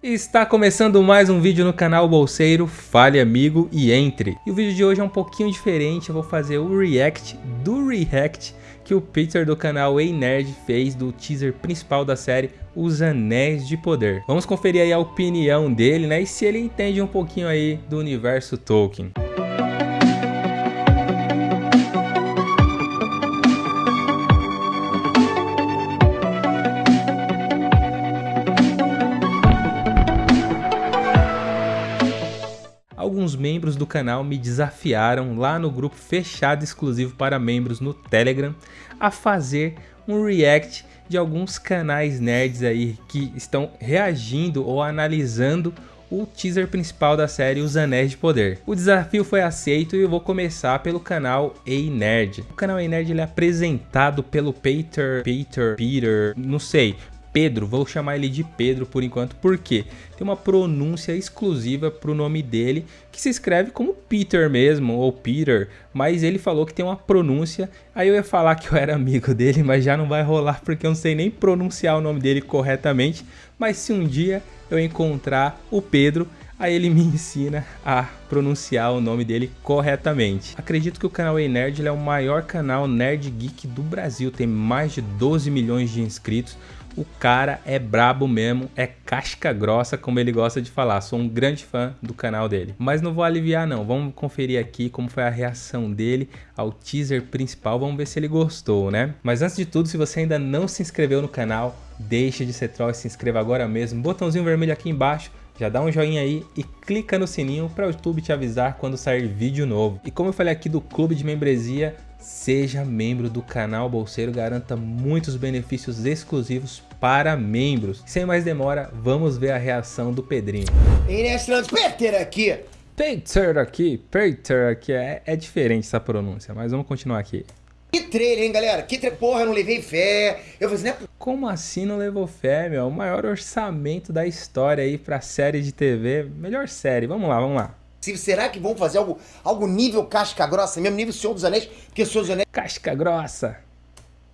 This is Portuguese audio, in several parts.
Está começando mais um vídeo no canal Bolseiro, fale amigo e entre. E o vídeo de hoje é um pouquinho diferente, eu vou fazer o react do react que o Peter do canal Ei Nerd fez do teaser principal da série Os Anéis de Poder. Vamos conferir aí a opinião dele, né, e se ele entende um pouquinho aí do universo Tolkien. Canal me desafiaram lá no grupo fechado exclusivo para membros no Telegram a fazer um react de alguns canais nerds aí que estão reagindo ou analisando o teaser principal da série Os Anéis de Poder. O desafio foi aceito e eu vou começar pelo canal Ei Nerd. O canal Ei Nerd ele é apresentado pelo Peter, Peter, Peter, não sei, Pedro, vou chamar ele de Pedro por enquanto, porque tem uma pronúncia exclusiva para o nome dele, que se escreve como Peter mesmo, ou Peter, mas ele falou que tem uma pronúncia, aí eu ia falar que eu era amigo dele, mas já não vai rolar porque eu não sei nem pronunciar o nome dele corretamente, mas se um dia eu encontrar o Pedro, aí ele me ensina a pronunciar o nome dele corretamente. Acredito que o canal Ei Nerd é o maior canal nerd geek do Brasil, tem mais de 12 milhões de inscritos, o cara é brabo mesmo, é casca grossa, como ele gosta de falar. Sou um grande fã do canal dele. Mas não vou aliviar não, vamos conferir aqui como foi a reação dele ao teaser principal, vamos ver se ele gostou, né? Mas antes de tudo, se você ainda não se inscreveu no canal, deixe de ser troll e se inscreva agora mesmo. Botãozinho vermelho aqui embaixo, já dá um joinha aí e clica no sininho para o YouTube te avisar quando sair vídeo novo. E como eu falei aqui do clube de membresia, seja membro do canal Bolseiro, garanta muitos benefícios exclusivos para membros. Sem mais demora, vamos ver a reação do Pedrinho. Peter aqui. Peter aqui, Peter aqui, é, é diferente essa pronúncia, mas vamos continuar aqui. Que trailer, hein, galera? Que trailer, porra, não levei fé. Eu falei assim, né? Como assim não levou fé, meu? O maior orçamento da história aí pra série de TV. Melhor série, vamos lá, vamos lá. Será que vão fazer algo, algo nível casca grossa, mesmo nível Senhor dos Anéis? Porque Senhor dos Anéis... Casca grossa.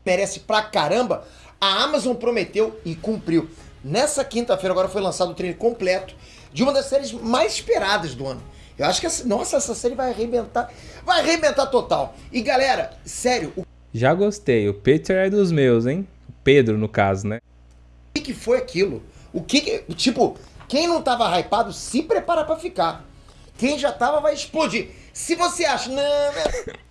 Merece pra caramba. A Amazon prometeu e cumpriu. Nessa quinta-feira agora foi lançado o trailer completo de uma das séries mais esperadas do ano. Eu acho que, essa, nossa, essa série vai arrebentar, vai arrebentar total. E galera, sério... O... Já gostei, o Peter é dos meus, hein? O Pedro, no caso, né? O que, que foi aquilo? O que, que Tipo, quem não tava hypado, se prepara pra ficar. Quem já tava vai explodir. Se você acha, não, não...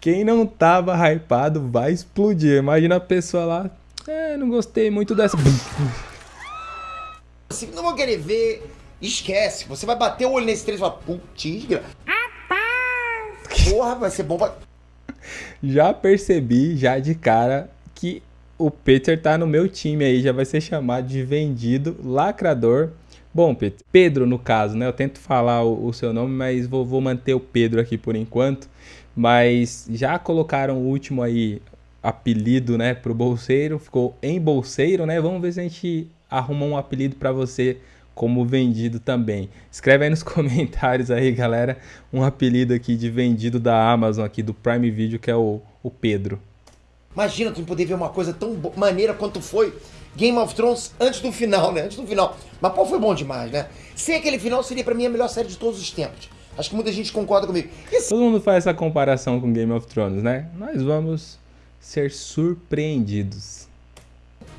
Quem não tava hypado vai explodir. Imagina a pessoa lá, é, não gostei muito dessa. Se não vou querer ver, esquece. Você vai bater o olho nesse três e falar, putz, porra, vai ser bom pra... Já percebi, já de cara, que o Peter tá no meu time aí, já vai ser chamado de vendido, lacrador. Bom, Pedro, Pedro no caso, né? Eu tento falar o, o seu nome, mas vou, vou manter o Pedro aqui por enquanto. Mas já colocaram o último aí, apelido, né, pro bolseiro, ficou em bolseiro, né? Vamos ver se a gente arruma um apelido para você como vendido também. Escreve aí nos comentários aí, galera, um apelido aqui de vendido da Amazon aqui do Prime Video, que é o, o Pedro. Imagina tu poder ver uma coisa tão maneira quanto foi Game of Thrones antes do final, né? Antes do final. Mas pô, foi bom demais, né? Sem aquele final seria para mim a melhor série de todos os tempos. Acho que muita gente concorda comigo. Esse... Todo mundo faz essa comparação com Game of Thrones, né? Nós vamos ser surpreendidos.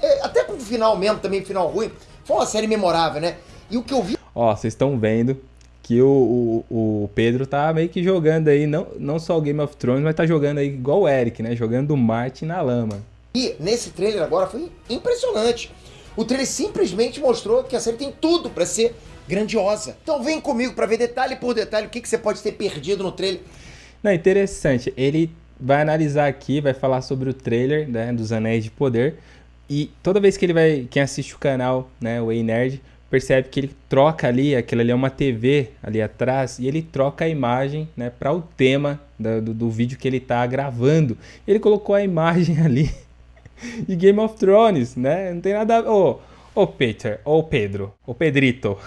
É, até com o final mesmo, também final ruim, foi uma série memorável, né? E o que eu vi... Ó, vocês estão vendo que o, o, o, Pedro tá meio que jogando aí, não, não só o Game of Thrones, mas tá jogando aí igual o Eric, né? Jogando o Martin na lama. E nesse trailer agora foi impressionante. O trailer simplesmente mostrou que a série tem tudo para ser grandiosa. Então vem comigo para ver detalhe por detalhe o que, que você pode ter perdido no trailer. Não, interessante. Ele vai analisar aqui, vai falar sobre o trailer né, dos Anéis de Poder. E toda vez que ele vai, quem assiste o canal, né, o Ei Nerd, percebe que ele troca ali, aquilo ali é uma TV ali atrás, e ele troca a imagem né, para o tema do, do, do, vídeo que ele está gravando. Ele colocou a imagem ali de Game of Thrones, né? Não tem nada a Ô, oh, oh Peter, ô oh Pedro, ô oh Pedrito.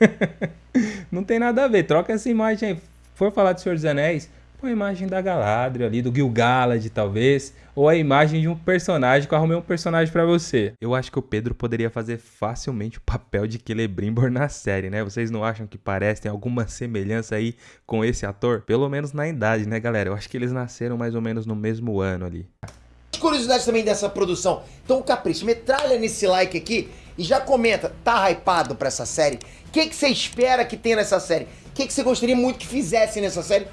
Não tem nada a ver, troca essa imagem aí. For falar de Senhor dos Anéis, com a imagem da Galadriel ali, do Gil-galad talvez, ou a imagem de um personagem que eu arrumei um personagem para você. Eu acho que o Pedro poderia fazer facilmente o papel de Celebrimbor na série, né? Vocês não acham que parece, tem alguma semelhança aí com esse ator? Pelo menos na idade, né, galera? Eu acho que eles nasceram mais ou menos no mesmo ano ali. Curiosidades também dessa produção. Então, Capricho, metralha nesse like aqui e já comenta, tá hypado pra essa série? O que, que você espera que tenha nessa série? O que, que você gostaria muito que fizesse nessa série?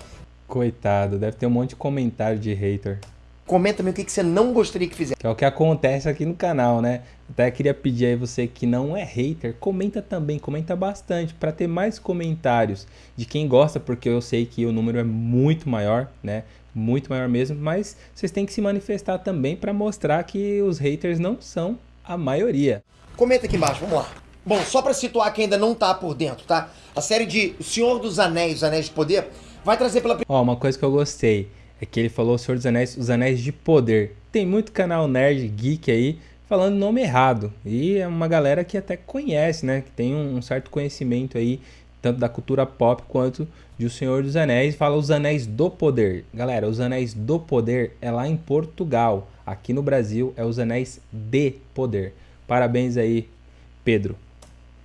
Coitado, deve ter um monte de comentário de hater. Comenta também o que, que você não gostaria que fizesse. Que é o que acontece aqui no canal, né? Até queria pedir aí você que não é hater, comenta também, comenta bastante para ter mais comentários de quem gosta, porque eu sei que o número é muito maior, né? Muito maior mesmo, mas vocês têm que se manifestar também para mostrar que os haters não são a maioria. Comenta aqui embaixo, vamos lá. Bom, só para situar quem ainda não tá por dentro, tá? A série de O Senhor dos Anéis, Os Anéis de Poder, vai trazer pela Ó, uma coisa que eu gostei é que ele falou o Senhor dos Anéis, Os Anéis de Poder. Tem muito canal nerd, geek aí, falando nome errado. E é uma galera que até conhece, né? Que tem um certo conhecimento aí, tanto da cultura pop quanto de O Senhor dos Anéis. Fala Os Anéis do Poder. Galera, Os Anéis do Poder é lá em Portugal. Aqui no Brasil é Os Anéis de Poder. Parabéns aí, Pedro.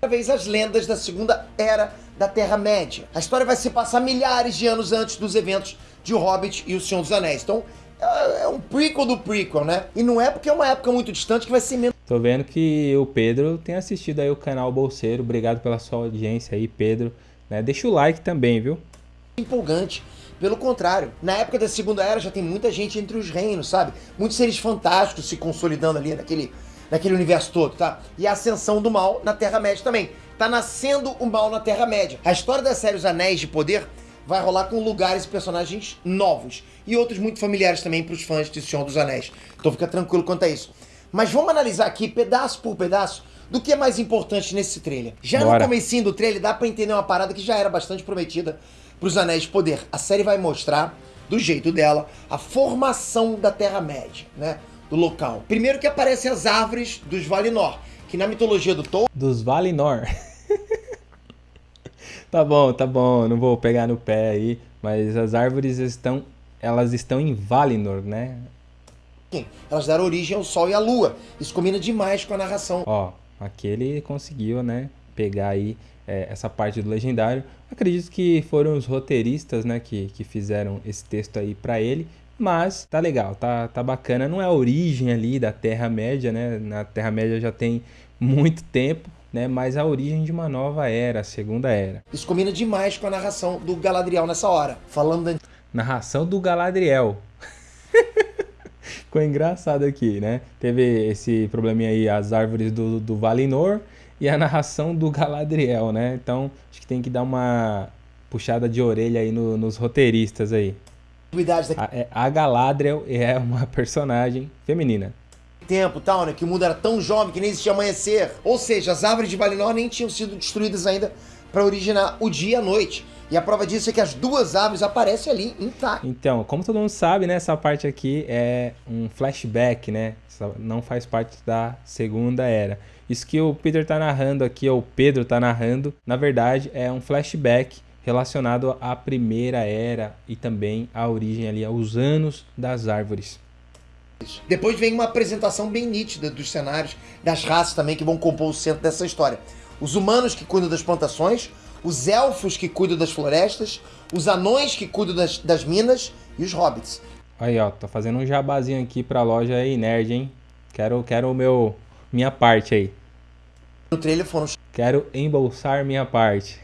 vez as lendas da Segunda Era da Terra-média. A história vai se passar milhares de anos antes dos eventos de O Hobbit e O Senhor dos Anéis. Então, é, é um prequel do prequel, né? E não é porque é uma época muito distante que vai ser menos. Tô vendo que o Pedro tem assistido aí o canal Bolseiro. Obrigado pela sua audiência aí, Pedro. Né? Deixa o like também, viu? Empolgante. Pelo contrário, na época da Segunda Era já tem muita gente entre os reinos, sabe? Muitos seres fantásticos se consolidando ali naquele, naquele universo todo, tá? E a ascensão do mal na Terra-média também. Tá nascendo o mal na Terra-média. A história da série Os Anéis de Poder vai rolar com lugares e personagens novos. E outros muito familiares também para os fãs de Senhor dos Anéis. Então fica tranquilo quanto a isso. Mas vamos analisar aqui, pedaço por pedaço, do que é mais importante nesse trailer. Já Bora. no comecinho do trailer dá para entender uma parada que já era bastante prometida para os Anéis de Poder. A série vai mostrar, do jeito dela, a formação da Terra-média, né? Do local. Primeiro que aparecem as árvores dos Valinor, que na mitologia do Tolkien... Dos Valinor. tá bom, tá bom, não vou pegar no pé aí, mas as árvores estão, elas estão em Valinor, né? Elas deram origem ao Sol e à Lua. Isso combina demais com a narração. Ó, aqui ele conseguiu, né, pegar aí é, essa parte do legendário. Acredito que foram os roteiristas, né, que, que fizeram esse texto aí para ele. Mas tá legal, tá, tá bacana. Não é a origem ali da Terra-média, né? Na Terra-média já tem muito tempo, né? Mas a origem de uma nova era, a segunda era. Isso combina demais com a narração do Galadriel nessa hora. Falando da... Narração do Galadriel. Ficou engraçado aqui, né? Teve esse probleminha aí, as árvores do, do Valinor e a narração do Galadriel, né? Então, acho que tem que dar uma puxada de orelha aí no, nos roteiristas aí. A, é, a Galadriel é uma personagem feminina tempo tal, né? Que o mundo era tão jovem que nem existia amanhecer. Ou seja, as árvores de Valinor nem tinham sido destruídas ainda para originar o dia e a noite. E a prova disso é que as duas árvores aparecem ali intactas. Então, como todo mundo sabe, né, essa parte aqui é um flashback, né? Não faz parte da segunda era. Isso que o Peter tá narrando aqui, ou o Pedro tá narrando, na verdade é um flashback relacionado à primeira era e também à origem ali, aos anos das árvores. Depois vem uma apresentação bem nítida dos cenários, das raças também que vão compor o centro dessa história. Os humanos que cuidam das plantações, os elfos que cuidam das florestas, os anões que cuidam das, das minas e os hobbits. Aí, ó, tô fazendo um jabazinho aqui pra loja aí, nerd, hein? Quero, quero o meu, minha parte aí. No trailer foram Quero embolsar minha parte.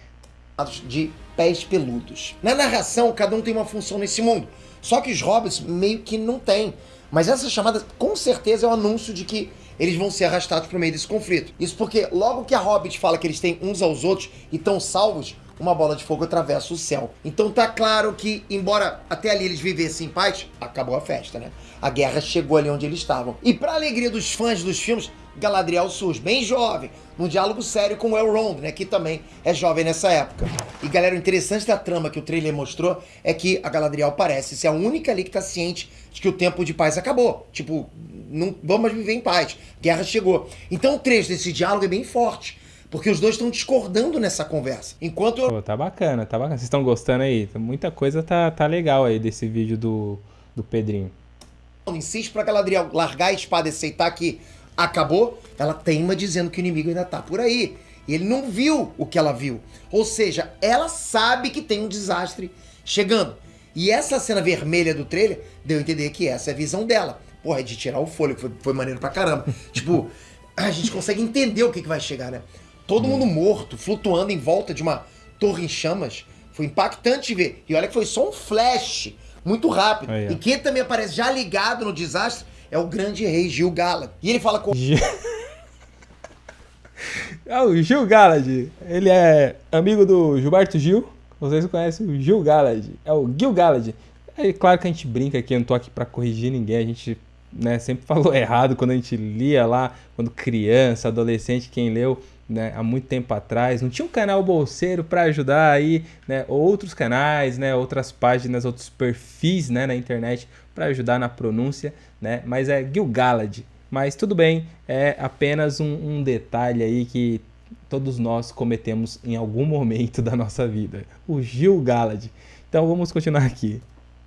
De pés peludos. Na narração, cada um tem uma função nesse mundo. Só que os hobbits meio que não têm. Mas essa chamada, com certeza, é o um anúncio de que eles vão ser arrastados para o meio desse conflito. Isso porque logo que a Hobbit fala que eles têm uns aos outros e estão salvos, uma bola de fogo atravessa o céu. Então tá claro que, embora até ali eles vivessem em paz, acabou a festa, né? A guerra chegou ali onde eles estavam. E para alegria dos fãs dos filmes, Galadriel surge bem jovem, num diálogo sério com Elrond, né, que também é jovem nessa época. E galera, o interessante da trama que o trailer mostrou é que a Galadriel parece ser a única ali que tá ciente de que o tempo de paz acabou. Tipo, não vamos mais viver em paz, guerra chegou. Então o trecho desse diálogo é bem forte, Porque os dois estão discordando nessa conversa. Enquanto eu... Pô, tá bacana, tá bacana. Vocês estão gostando aí? Muita coisa tá, tá legal aí desse vídeo do, do Pedrinho. insiste pra Galadriel largar a espada e aceitar que acabou, ela teima dizendo que o inimigo ainda tá por aí. E ele não viu o que ela viu. Ou seja, ela sabe que tem um desastre chegando. E essa cena vermelha do trailer deu a entender que essa é a visão dela. Porra, é de tirar o fôlego, foi, foi maneiro pra caramba. tipo, a gente consegue entender o que, que vai chegar, né? Todo mundo morto, flutuando em volta de uma torre em chamas. Foi impactante ver. E olha que foi só um flash, muito rápido. Aí, e quem também aparece já ligado no desastre é o grande rei Gil Galad. E ele fala com Gil... é o Gil Galad. Ele é amigo do Gilberto Gil. Vocês conhecem o Gil Galad. É o Gil Galad. É claro que a gente brinca aqui, eu não tô aqui pra corrigir ninguém. A gente né, sempre falou errado quando a gente lia lá, quando criança, adolescente, quem leu né, há muito tempo atrás. Não tinha um canal bolseiro para ajudar aí, né, outros canais, né, outras páginas, outros perfis né, na internet para ajudar na pronúncia, né, mas é Gil Galad. Mas tudo bem, é apenas um, um detalhe aí que todos nós cometemos em algum momento da nossa vida. O Gil Galad. Então vamos continuar aqui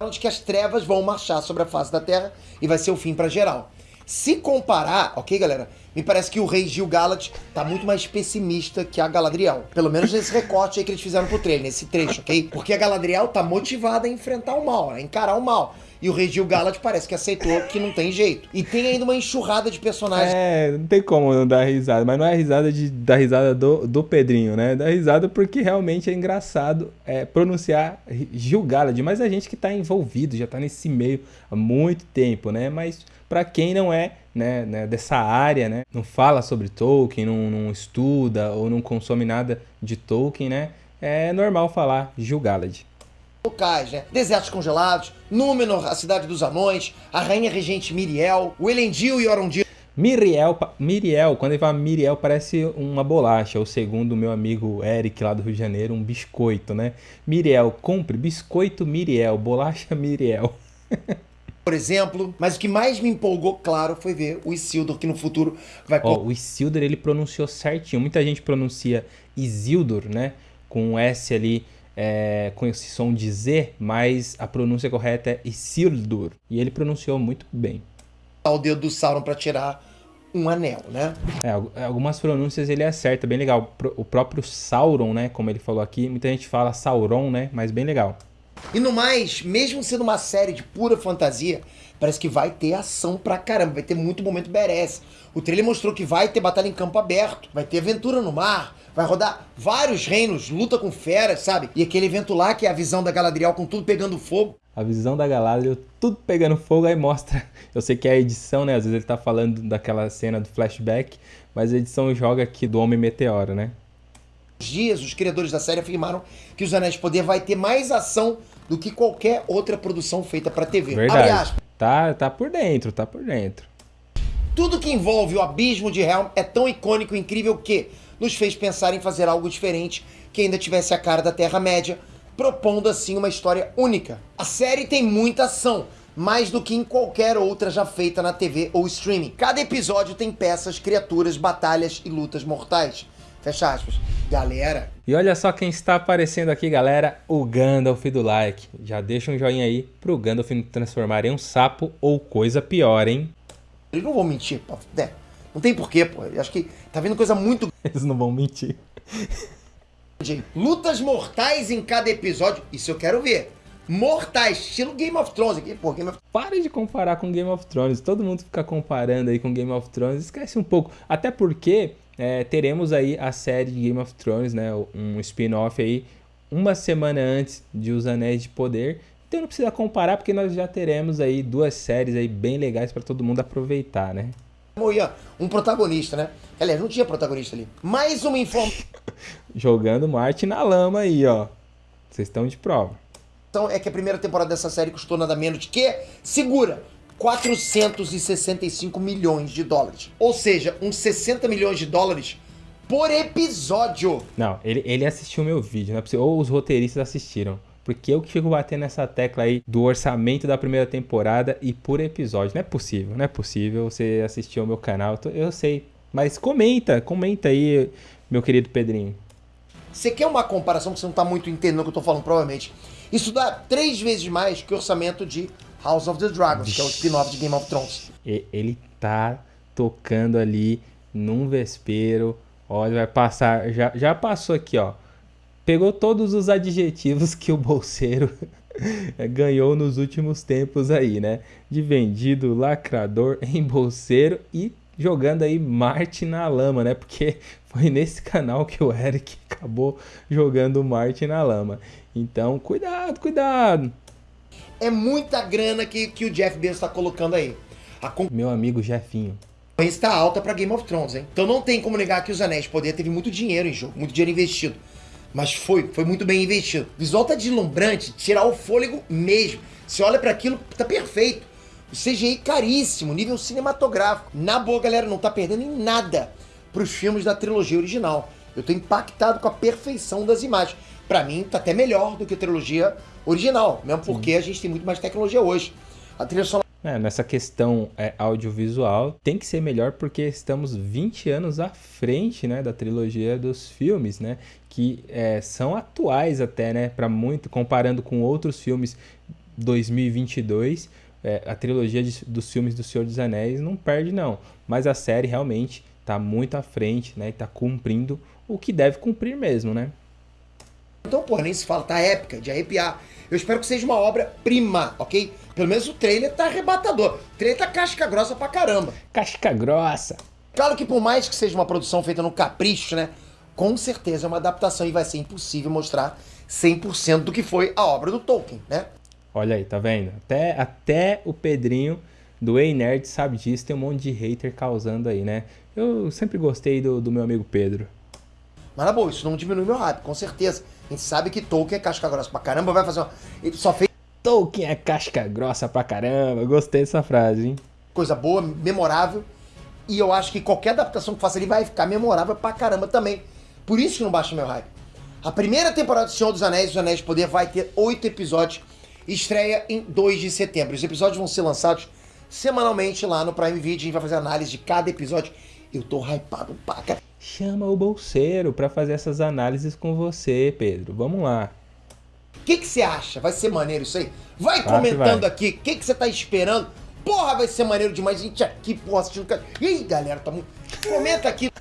de que as trevas vão marchar sobre a face da Terra e vai ser o fim para geral. Se comparar, ok, galera? Me parece que o rei Gil Galad tá muito mais pessimista que a Galadriel. Pelo menos nesse recorte aí que eles fizeram pro trailer, nesse trecho, ok? Porque a Galadriel tá motivada a enfrentar o mal, a encarar o mal. E o rei Gil Galad parece que aceitou que não tem jeito. E tem ainda uma enxurrada de personagens. É, não tem como não dar risada. Mas não é risada de dar risada do, do Pedrinho, né? Dá risada porque realmente é engraçado é, pronunciar Gil Galad. Mas a gente que tá envolvido, já tá nesse meio há muito tempo, né? Mas para quem não é né, né, dessa área, né? Não fala sobre Tolkien, não, não estuda ou não consome nada de Tolkien, né? É normal falar Gil Galad locais, né? Desertos congelados, Númenor, a cidade dos anões, a rainha regente Miriel, o Elendil e Orondil. Miriel, Miriel, quando ele fala Miriel, parece uma bolacha, ou segundo o meu amigo Eric lá do Rio de Janeiro, um biscoito, né? Miriel, compre biscoito Miriel, bolacha Miriel. Por exemplo, mas o que mais me empolgou, claro, foi ver o Isildur, que no futuro vai... Ó, o Isildur, ele pronunciou certinho. Muita gente pronuncia Isildur, né? Com um S ali é, com esse som de Z, mas a pronúncia correta é Isildur. E ele pronunciou muito bem. O dedo do Sauron para tirar um anel, né? É, algumas pronúncias ele acerta, bem legal. O próprio Sauron, né, como ele falou aqui, muita gente fala Sauron, né, mas bem legal. E no mais, mesmo sendo uma série de pura fantasia, parece que vai ter ação pra caramba, vai ter muito momento badass. O trailer mostrou que vai ter batalha em campo aberto, vai ter aventura no mar, vai rodar vários reinos, luta com feras, sabe? E aquele evento lá que é a visão da Galadriel com tudo pegando fogo. A visão da Galadriel, tudo pegando fogo, aí mostra... Eu sei que é a edição, né? Às vezes ele tá falando daquela cena do flashback, mas a edição joga aqui do Homem Meteoro, né? dias, os criadores da série afirmaram que Os Anéis de Poder vai ter mais ação do que qualquer outra produção feita para TV. Verdade. Tá, tá por dentro, tá por dentro. Tudo que envolve o abismo de Helm é tão icônico e incrível que nos fez pensar em fazer algo diferente que ainda tivesse a cara da Terra-média, propondo assim uma história única. A série tem muita ação, mais do que em qualquer outra já feita na TV ou streaming. Cada episódio tem peças, criaturas, batalhas e lutas mortais. Fecha aspas. Galera. E olha só quem está aparecendo aqui, galera. O Gandalf do like. Já deixa um joinha aí pro Gandalf não transformar em um sapo ou coisa pior, hein? Eles não vão mentir, pô. É, não tem porquê, pô. Eu acho que tá vendo coisa muito... Eles não vão mentir. Lutas mortais em cada episódio. Isso eu quero ver. Mortais, estilo Game of Thrones aqui, pô. Game of... Pare de comparar com Game of Thrones. Todo mundo fica comparando aí com Game of Thrones. Esquece um pouco. Até porque é, teremos aí a série de Game of Thrones, né, um spin-off aí, uma semana antes de Os Anéis de Poder. Então não precisa comparar, porque nós já teremos aí duas séries aí bem legais para todo mundo aproveitar, né? Um protagonista, né? Aliás, não tinha protagonista ali. Mais uma informação. Jogando Marte na lama aí, ó. Vocês estão de prova. Então é que a primeira temporada dessa série custou nada menos de que, segura, 465 milhões de dólares. Ou seja, uns 60 milhões de dólares por episódio. Não, ele, ele assistiu meu vídeo, não é possível. Ou os roteiristas assistiram. Porque eu que fico batendo nessa tecla aí do orçamento da primeira temporada e por episódio. Não é possível, não é possível você assistir ao meu canal. Eu sei. Mas comenta, comenta aí. meu querido Pedrinho? Você quer uma comparação que você não tá muito entendendo o que eu tô falando, provavelmente. Isso dá três vezes mais que o orçamento de House of the Dragons, que é o spin-off de Game of Thrones. Ele tá tocando ali num vespeiro. Olha, vai passar. Já, já passou aqui, ó. Pegou todos os adjetivos que o bolseiro ganhou nos últimos tempos aí, né? De vendido, lacrador, embolseiro e jogando aí Marte na lama, né? Porque foi nesse canal que o Eric acabou jogando Marte na lama. Então, cuidado, cuidado. É muita grana que, que o Jeff Bezos está colocando aí. A Meu amigo Jeffinho. está alta para Game of Thrones, hein? Então não tem como negar que os Anéis de Poder teve muito dinheiro em jogo, muito dinheiro investido. Mas foi, foi muito bem investido. O visual tá deslumbrante, tirar o fôlego mesmo. Você olha para aquilo, tá perfeito. O CGI caríssimo, nível cinematográfico. Na boa, galera, não tá perdendo em nada pros filmes da trilogia original. Eu tô impactado com a perfeição das imagens. Para mim, tá até melhor do que a trilogia original, mesmo porque Sim. a gente tem muito mais tecnologia hoje. A trilha sonora é, nessa questão é, audiovisual, tem que ser melhor porque estamos 20 anos à frente né, da trilogia dos filmes, né? Que é, são atuais até, né? Para muito, comparando com outros filmes 2022, é, a trilogia de, dos filmes do Senhor dos Anéis não perde não. Mas a série realmente está muito à frente, né? E está cumprindo o que deve cumprir mesmo, né? Então, pô, nem se fala, tá épica, de arrepiar. Eu espero que seja uma obra-prima, ok? Pelo menos o trailer tá arrebatador. O trailer tá casca grossa pra caramba. Casca grossa. Claro que por mais que seja uma produção feita no capricho, né? Com certeza é uma adaptação e vai ser impossível mostrar 100% do que foi a obra do Tolkien, né? Olha aí, tá vendo? Até, até o Pedrinho do Ei Nerd sabe disso, tem um monte de hater causando aí, né? Eu sempre gostei do, do meu amigo Pedro. Mas na boa, isso não diminui meu hype, com certeza. A gente sabe que Tolkien é casca grossa pra caramba, vai fazer uma... Ele só fez... Tolkien é casca grossa pra caramba, gostei dessa frase, hein? Coisa boa, memorável. E eu acho que qualquer adaptação que faça ele vai ficar memorável pra caramba também. Por isso que não baixa meu hype. A primeira temporada do Senhor dos Anéis, Os Anéis de Poder, vai ter oito episódios. Estreia em 2 de setembro. Os episódios vão ser lançados semanalmente lá no Prime Video. A gente vai fazer análise de cada episódio. Eu tô hypado pra caramba. Chama o bolseiro para fazer essas análises com você, Pedro. Vamos lá. O que você acha? Vai ser maneiro isso aí? Vai claro comentando vai. aqui. O que você tá esperando? Porra, vai ser maneiro demais. Gente aqui, porra, assistindo. Ih, galera, tá muito. Comenta aqui.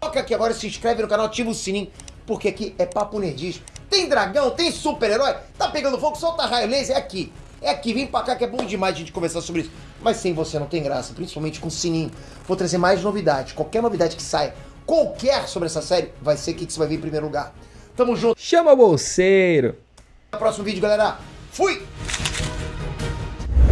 Toca aqui agora, se inscreve no canal, ativa o sininho, porque aqui é papo nerdismo. Tem dragão, tem super-herói, tá pegando fogo, solta raio laser, é aqui. É aqui, vem pra cá que é bom demais a gente conversar sobre isso. Mas sem você não tem graça, principalmente com o sininho. Vou trazer mais novidades. Qualquer novidade que saia, qualquer sobre essa série, vai ser aqui que você vai ver em primeiro lugar. Tamo junto. Chama o bolseiro. Até o próximo vídeo, galera. Fui!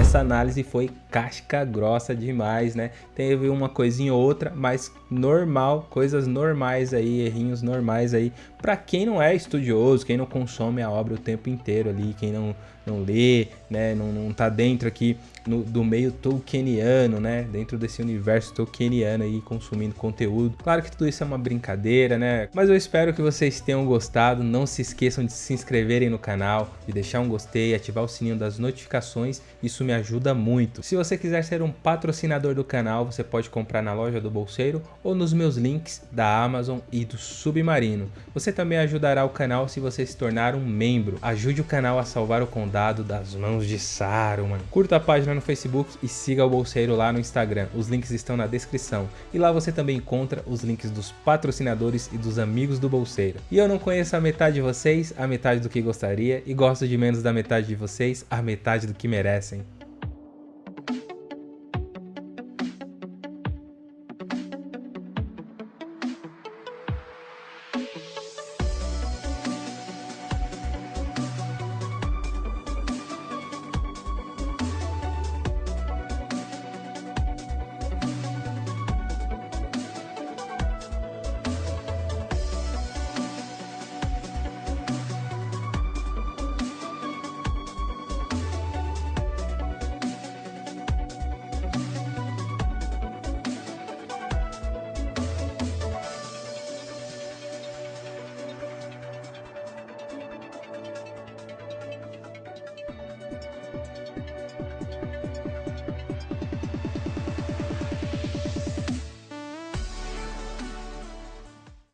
Essa análise foi casca grossa demais, né? Teve uma coisinha ou outra, mas normal, coisas normais aí, errinhos normais aí. Pra quem não é estudioso, quem não consome a obra o tempo inteiro ali, quem não, não lê, né? Não, não tá dentro aqui no, do meio tolkieniano, né? Dentro desse universo tolkieniano aí, consumindo conteúdo. Claro que tudo isso é uma brincadeira, né? Mas eu espero que vocês tenham gostado. Não se esqueçam de se inscreverem no canal, de deixar um gostei, ativar o sininho das notificações. Isso me ajuda muito. Se você quiser ser um patrocinador do canal, você pode comprar na loja do Bolseiro ou nos meus links da Amazon e do Submarino. Você também ajudará o canal se você se tornar um membro. Ajude o canal a salvar o condado das mãos de Saruman. Curta a página no Facebook e siga o Bolseiro lá no Instagram. Os links estão na descrição. E lá você também encontra os links dos patrocinadores e dos amigos do Bolseiro. E eu não conheço a metade de vocês, a metade do que gostaria, e gosto de menos da metade de vocês, a metade do que merecem.